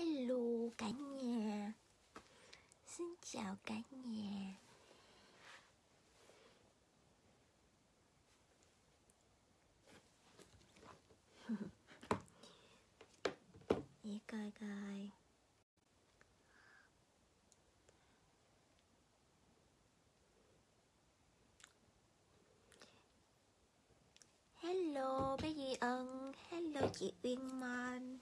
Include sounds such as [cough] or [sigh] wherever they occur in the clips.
Hello, cả nhà. Xin chào cả nhà. [laughs] Để coi coi. Hello, bé Duy Ân. Hello, chị Uyên Mon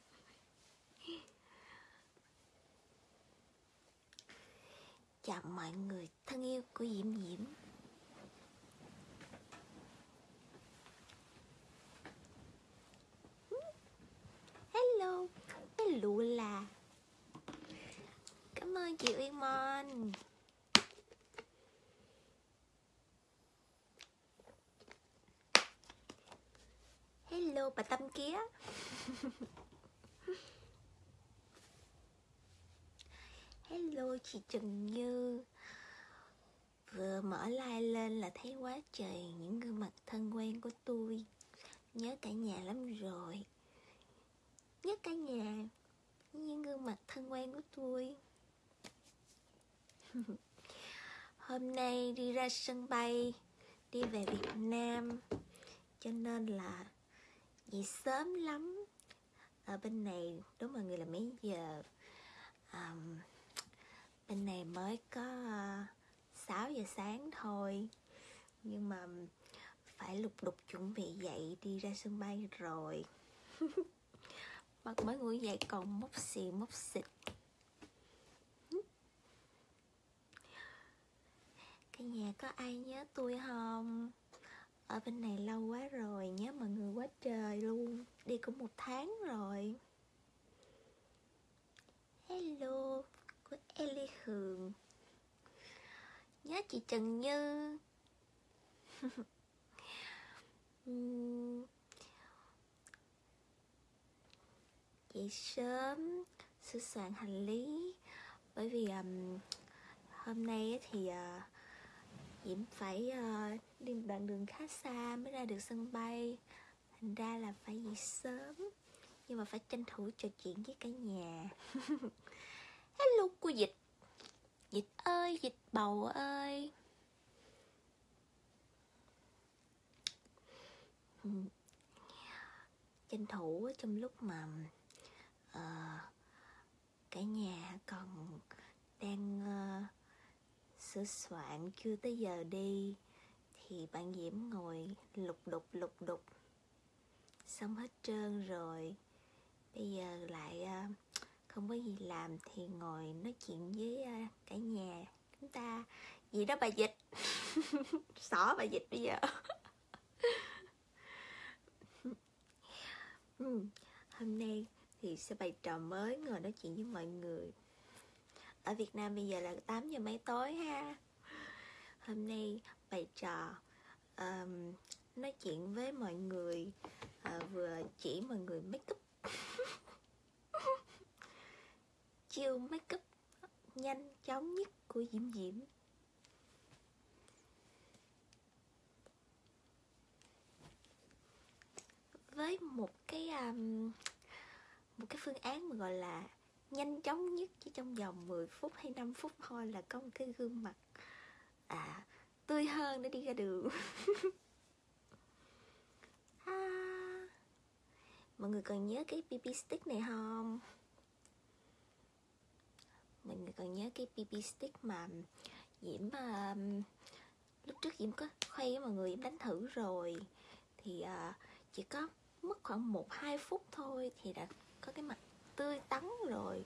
Chào mọi người. Thân yêu của Diễm Diễm. Hello, cái Lụ là Cảm ơn chị Uyên Mon Hello, bà Tâm kia [laughs] Hello chị Trần Như Vừa mở like lên là thấy quá trời những gương mặt thân quen của tôi. Nhớ cả nhà lắm rồi. Nhớ cả nhà Những gương mặt thân quen của tôi. [laughs] Hôm nay đi ra sân bay Đi về Việt Nam Cho nên là Dậy sớm lắm. Ở bên này đúng mọi người là mấy giờ? Um, bên này mới có ờ, uh, 6 giờ sáng thôi. Nhưng mà phải lục đục chuẩn bị dậy đi ra sân bay rồi. [laughs] Mặt mới ngủ dậy còn mốc xì mốc xịt. Cái nhà có ai nhớ tôi không? Ở bên này lâu quá rồi nhớ mọi người quá trời luôn. Đi cũng một tháng rồi. Hello. Ellie Hường. Nhớ chị Trần Như. [laughs] Dậy sớm Sửa soạn hành lý. Bởi vì um, hôm nay thì uh, Diễm phải uh, đi một đoạn đường khá xa mới ra được sân bay. Thành ra là phải dậy sớm. Nhưng mà phải tranh thủ trò chuyện với cả nhà. [laughs] Hello cô dịch. Dịch ơi, dịch bầu ơi. Tranh thủ trong lúc mà uh, Cả nhà còn đang uh, sửa soạn chưa tới giờ đi Thì bạn Diễm ngồi lục đục lục đục. Xong hết trơn rồi. Bây giờ lại uh, gì làm thì ngồi nói chuyện với ờ, cả nhà chúng ta. Gì đó bà dịch. [laughs] Xỏ bà dịch bây giờ. [laughs] Ừ, hôm nay thì sẽ bày trò mới ngồi nói chuyện với mọi người. Ở Việt Nam bây giờ là 8 giờ mấy tối ha? Hôm nay bày trò um, nói chuyện với mọi người. Uh, vừa chỉ mọi người make up. [laughs] chiêu make up nhanh chóng nhất của Diễm Diễm. Với một cái um, một cái phương án mà gọi là nhanh chóng nhất chỉ trong vòng 10 phút hay 5 phút thôi là có một cái gương mặt à tươi hơn để đi ra đường. [laughs] À, mọi người còn nhớ cái BB stick này không? Mọi người còn nhớ cái BB stick mà Diễm uh, lúc trước Diễm có khoe với mọi người Diễm đánh thử rồi. Thì uh, chỉ có mất khoảng 1-2 phút thôi thì đã có cái mặt tươi tắn rồi.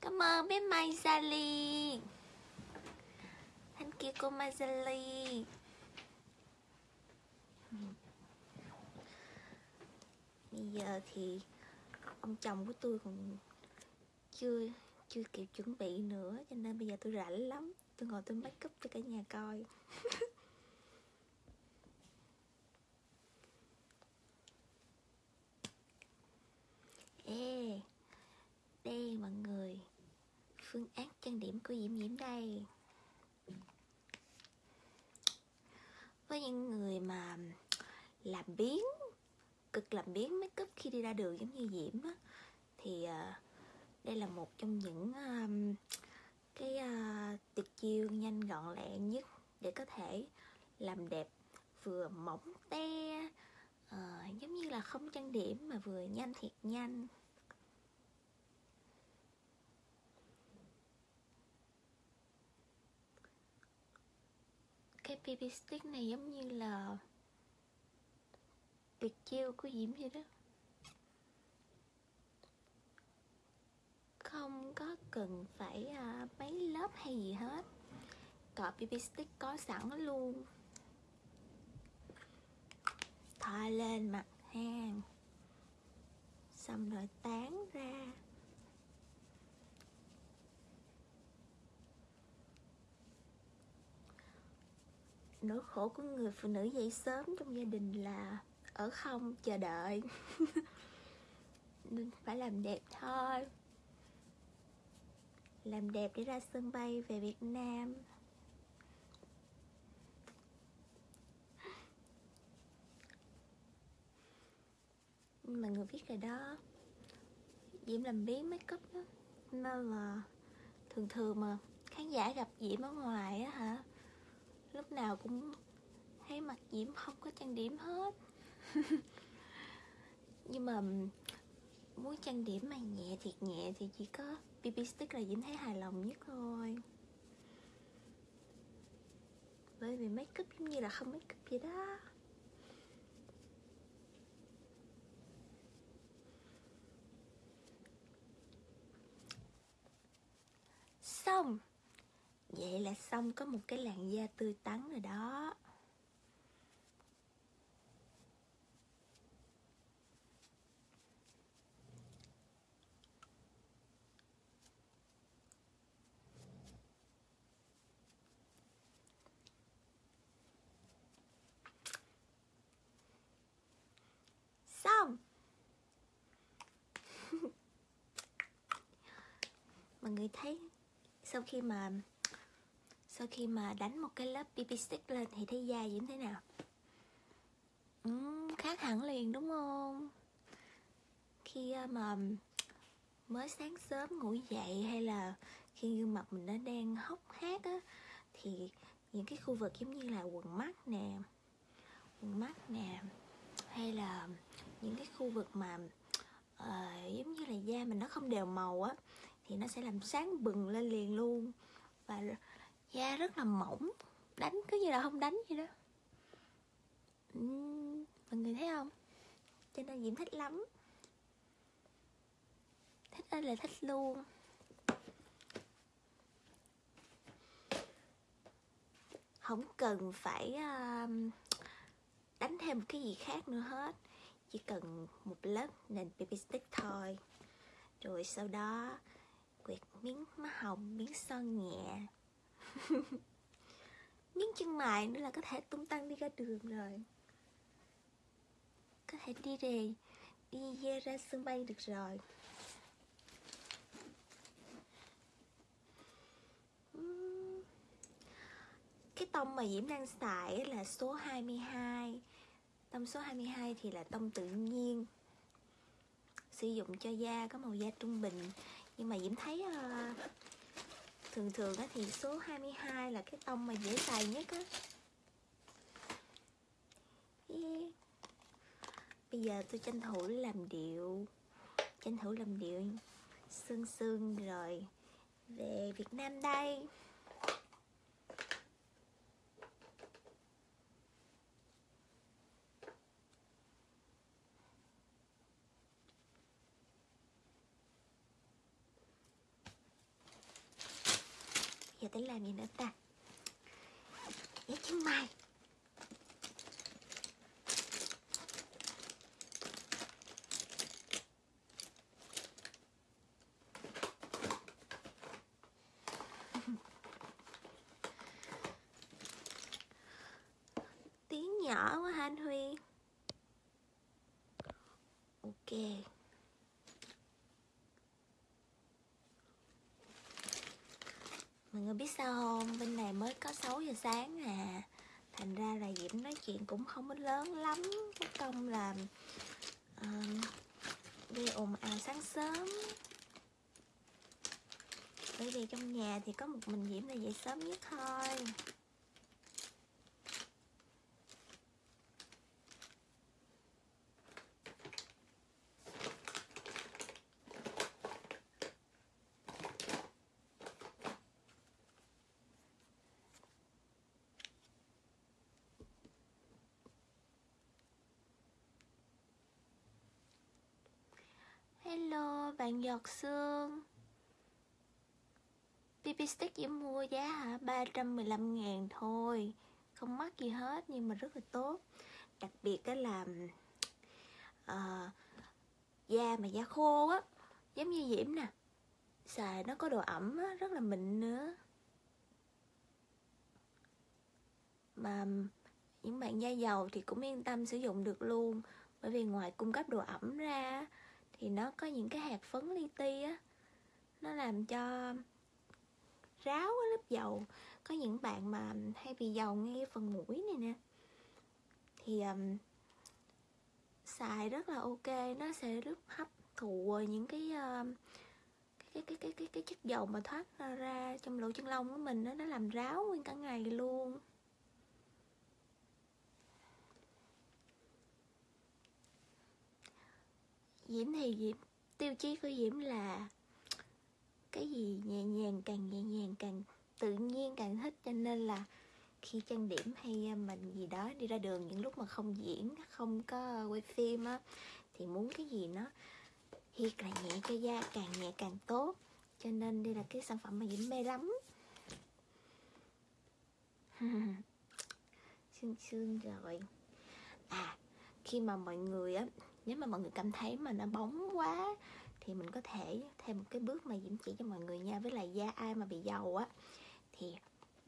Cảm ơn bé Mai Zali Thank you cô Mai Zali Bây giờ thì ông chồng của tôi còn chưa chưa kịp chuẩn bị nữa cho nên bây giờ tôi rảnh lắm. Tôi ngồi tôi make up cho cả nhà coi. [laughs] Ê, đây mọi người Phương án trang điểm của Diễm Diễm đây. Với những người mà làm biến Cực làm biến make up khi đi ra đường giống như Diễm á thì uh, đây là một trong những um, cái à, uh, tuyệt chiêu nhanh gọn lẹ nhất để có thể làm đẹp vừa mỏng te uh, giống như là không trang điểm mà vừa nhanh thiệt nhanh. Cái BB stick này giống như là tuyệt chiêu của Diễm vậy đó. Không có cần phải à, uh, mấy lớp hay gì hết. Cọ BB stick có sẵn luôn. Thoa lên mặt hàng. Xong rồi tán ra. Nỗi khổ của người phụ nữ dậy sớm trong gia đình là ở không chờ đợi. [laughs] Nên phải làm đẹp thôi làm đẹp để ra sân bay về Việt Nam. Mà người biết rồi đó, Diễm làm biến make up đó Nên là thường thường mà khán giả gặp Diễm ở ngoài á hả, Lúc nào cũng thấy mặt Diễm không có trang điểm hết. [laughs] Nhưng mà muốn trang điểm mà nhẹ thiệt nhẹ thì chỉ có BB stick là Diễm thấy hài lòng nhất thôi. Bởi vì make up giống như là không make up vậy đó. Xong. Vậy là xong, có một cái làn da tươi tắn rồi đó xong mọi người thấy sau khi mà sau khi mà đánh một cái lớp BB stick lên thì thấy da Diễm thế nào? Ừ, khác hẳn liền đúng không? Khi à, mà mới sáng sớm ngủ dậy hay là khi gương mặt mình nó đang hốc hác á thì những cái khu vực giống như là quần mắt nè quần mắt nè hay là những cái khu vực mà uh, giống như là da mình nó không đều màu á thì nó sẽ làm sáng bừng lên liền luôn. Và da rất là mỏng. Đánh cứ như là không đánh vậy đó. Uhm, mọi người thấy không? Cho nên diễm thích lắm. Thích ơi là thích luôn. Không cần phải đánh thêm một cái gì khác nữa hết. Chỉ cần một lớp nền baby stick thôi. Rồi sau đó miếng má hồng, miếng son nhẹ. [laughs] Miếng chân mày nữa là có thể tung tăng đi ra đường rồi. Có thể đi về đi ra sân bay được rồi. Cái tông mà Diễm đang xài là số 22 Tông số 22 thì là tông tự nhiên. Sử dụng cho da có màu da trung bình. Nhưng mà Diễm thấy uh, Thường thường á, thì số 22 là cái tông mà dễ xài nhất á yeah. Bây giờ tôi tranh thủ làm điệu Tranh thủ làm điệu Sương sương rồi Về Việt Nam đây tính làm gì nữa ta? Giá chân mày tiếng nhỏ quá ha anh Huy? Ok. Mọi người biết sao không? Bên này mới có 6 giờ sáng à. Thành ra là diễm nói chuyện cũng không có lớn lắm. Cái công là uh, đi ồn ào sáng sớm. Bởi vì trong nhà thì có một mình diễm là dậy sớm nhất thôi. Hello, bạn giọt xương PP stick chỉ mua giá hả? 315 ngàn thôi. Không mắc gì hết nhưng mà rất là tốt. Đặc biệt đó là uh, Da mà da khô á Giống như Diễm nè. Xài nó có độ ẩm á, rất là mịn nữa. Mà những bạn da dầu thì cũng yên tâm sử dụng được luôn. Bởi vì ngoài cung cấp độ ẩm ra thì nó có những cái hạt phấn li ti á. Nó làm cho ráo cái lớp dầu. Có những bạn mà hay bị dầu ngay phần mũi này nè thì um, xài rất là ok. Nó sẽ giúp hấp thụ những cái uh, cái, cái cái cái cái chất dầu mà thoát ra trong lỗ chân lông của mình đó, nó làm ráo nguyên cả ngày luôn. Diễm thì Diễm, tiêu chí của Diễm là cái gì? Nhẹ nhàng càng nhẹ nhàng càng tự nhiên càng thích, cho nên là khi trang điểm hay mình gì đó đi ra đường, những lúc mà không diễn, không có quay phim á, thì muốn cái gì nó thiệt là nhẹ cho da, càng nhẹ càng tốt. Cho nên đây là cái sản phẩm mà diễm mê lắm. Sương sương rồi à khi mà mọi người á nếu mà mọi người cảm thấy mà nó bóng quá thì mình có thể thêm một cái bước mà diễm chỉ cho mọi người nha. Với lại da ai mà bị dầu á, thì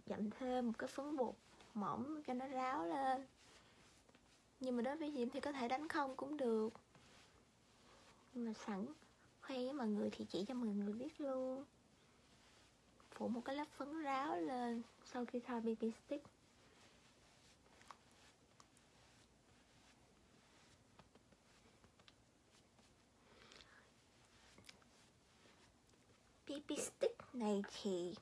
dặm thêm một cái phấn bột mỏng cho nó ráo lên. Nhưng mà đối với diễm thì có thể đánh không cũng được. Nhưng mà sẵn khoe với mọi người thì chỉ cho mọi người biết luôn. Phủ một cái lớp phấn ráo lên sau khi thoa BB stick. Cái stick này thì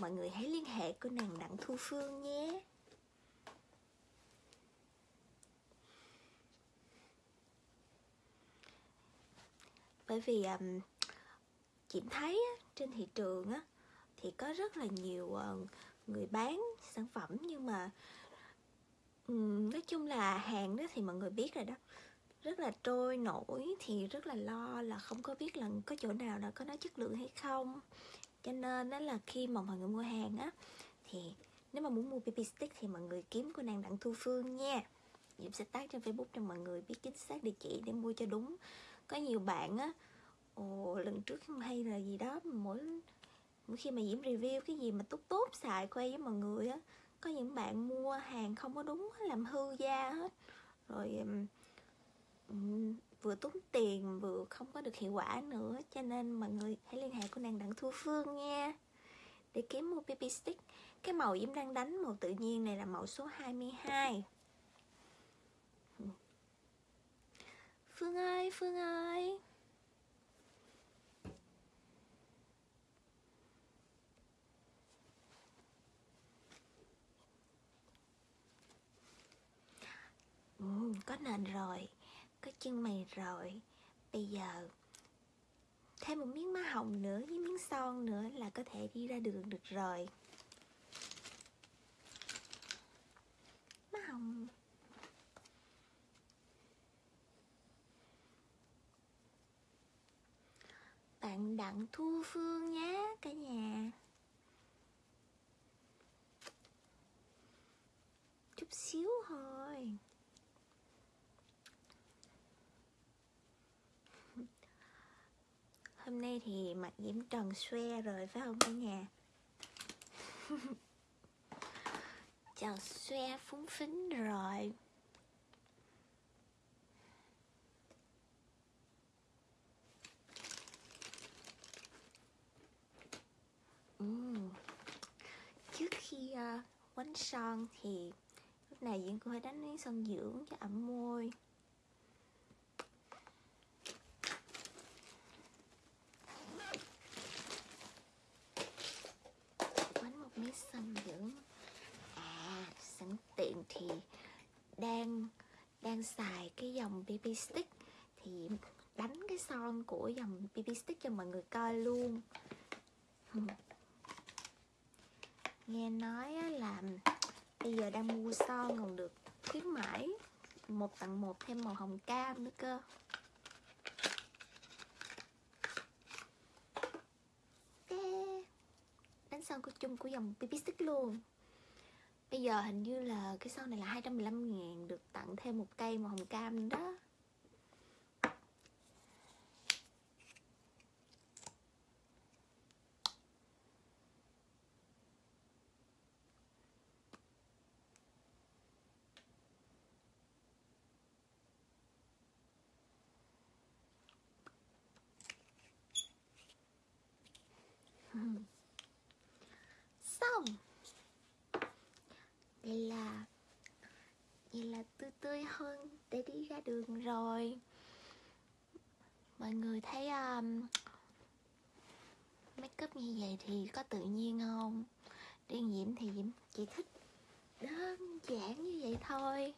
mọi người hãy liên hệ cô nàng Đặng Thu Phương nhé. Bởi vì um, chị thấy á, trên thị trường á thì có rất là nhiều uh, người bán sản phẩm nhưng mà um, nói chung là hàng đó thì mọi người biết rồi đó rất là trôi nổi thì rất là lo là không có biết là có chỗ nào là có nói chất lượng hay không. Cho nên đó là khi mà mọi người mua hàng á, thì nếu mà muốn mua baby stick thì mọi người kiếm của nàng đặng thu phương nha. Diễm sẽ tag trên facebook cho mọi người biết chính xác địa chỉ để mua cho đúng. Có nhiều bạn á, ồ, lần trước hay là gì đó mỗi mỗi khi mà diễm review cái gì mà tốt tốt xài quay với mọi người á, có những bạn mua hàng không có đúng, làm hư da hết. Rồi vừa tốn tiền vừa không có được hiệu quả nữa. Cho nên mọi người hãy liên hệ của nàng đặng thu phương nha. Để kiếm mua pp stick cái màu diễm đang đánh màu tự nhiên này là màu số 22 Phương ơi, Phương ơi. Ừ, Có nền rồi có chân mày rồi. Bây giờ, thêm một miếng má hồng nữa với miếng son nữa là có thể đi ra đường được rồi. Má hồng. Bạn đặng thu phương nhé, cả nhà. Chút xíu thôi. Hôm nay thì mặt Diễm tròn xoe rồi phải không cả nhà [laughs] Tròn xoe phúng phính rồi uhm. Trước khi uh, quánh son thì lúc này Diễm cũng phải đánh miếng son dưỡng cho ẩm môi đang xài cái dòng BB stick thì đánh cái son của dòng BB stick cho mọi người coi luôn. Nghe nói là bây giờ đang mua son còn được khuyến mãi một tặng một thêm màu hồng cam nữa cơ. Đánh son của chung của dòng BB stick luôn. Bây giờ hình như là cái son này là 215 ngàn Được tặng thêm một cây màu hồng cam đó. [laughs] Xong đây là vậy là tươi tươi hơn để đi ra đường rồi. Mọi người thấy um, make up như vậy thì có tự nhiên không? Riêng diễm thì diễm chỉ thích đơn giản như vậy thôi.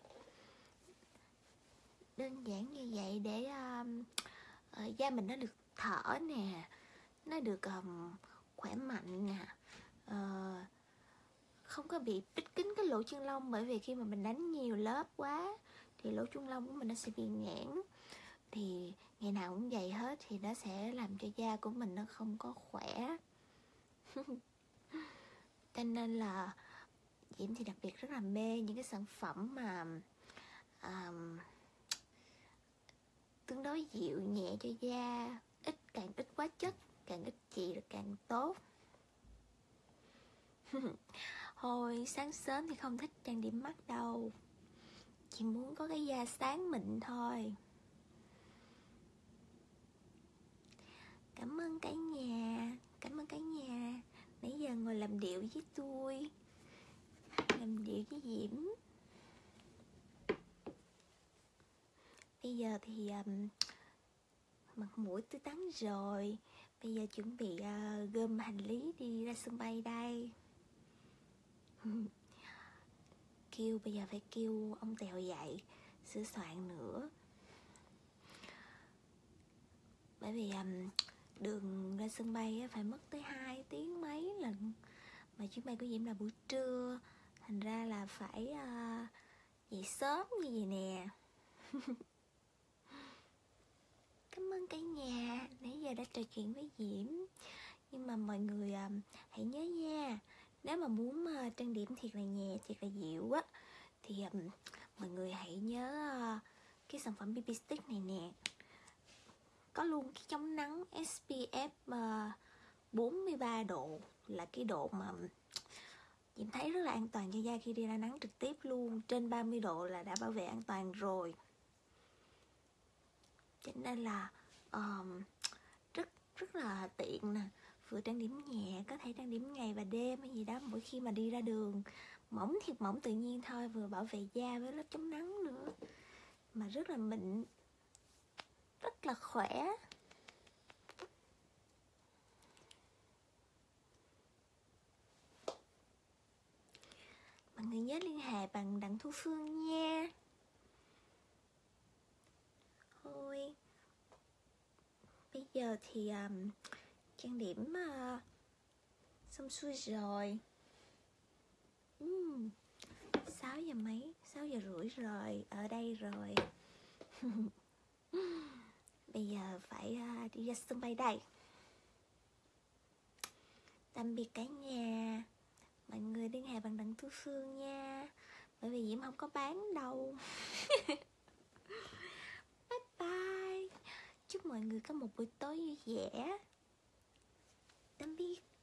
Đơn giản như vậy để um, uh, da mình nó được thở nè nó được um, khỏe mạnh nè uh, không có bị bít kín cái lỗ chân lông bởi vì khi mà mình đánh nhiều lớp quá thì lỗ chân lông của mình nó sẽ bị nghẽn. Thì ngày nào cũng vậy hết thì nó sẽ làm cho da của mình nó không có khỏe. [laughs] Cho nên là diễm thì đặc biệt rất là mê những cái sản phẩm mà um, tương đối dịu nhẹ cho da ít càng ít quá chất càng ít chị được càng tốt. [laughs] thôi sáng sớm thì không thích trang điểm mắt đâu. Chỉ muốn có cái da sáng mịn thôi. Cảm ơn cả nhà Cảm ơn cả nhà. Nãy giờ ngồi làm điệu với tôi. Làm điệu với Diễm. Bây giờ thì um, Mặt mũi tôi tắn rồi. Bây giờ chuẩn bị uh, gom hành lý đi ra sân bay đây kêu bây giờ phải kêu ông tèo dậy sửa soạn nữa. Bởi vì um, đường ra sân bay phải mất tới 2 tiếng mấy lần mà chuyến bay của diễm là buổi trưa. Thành ra là phải uh, dậy sớm như vậy nè. [laughs] Cảm ơn cả nhà nãy giờ đã trò chuyện với diễm. Nhưng mà mọi người um, hãy nhớ nha nếu mà muốn uh, trang điểm thiệt là nhẹ thiệt là dịu á thì um, mọi người hãy nhớ uh, cái sản phẩm BB stick này nè. Có luôn cái chống nắng SPF uh, 43 độ là cái độ mà Diễm thấy rất là an toàn cho da khi đi ra nắng trực tiếp luôn. Trên 30 độ là đã bảo vệ an toàn rồi. Cho nên là um, rất rất là tiện nè vừa trang điểm nhẹ có thể trang điểm ngày và đêm hay gì đó mỗi khi mà đi ra đường. Mỏng thiệt mỏng tự nhiên thôi vừa bảo vệ da với lớp chống nắng nữa. Mà rất là mịn rất là khỏe. Mọi người nhớ liên hệ bằng đặng thu phương nha. Thôi bây giờ thì um, trang điểm mà xong xuôi rồi. Uhm, 6 giờ mấy? 6 giờ rưỡi rồi ở đây rồi. [laughs] Bây giờ phải uh, đi ra sân bay đây. Tạm biệt cả nhà. Mọi người liên hệ bằng đặng thu phương nha. Bởi vì diễm không có bán đâu. [laughs] Bye bye. Chúc mọi người có một buổi tối vui vẻ. And be.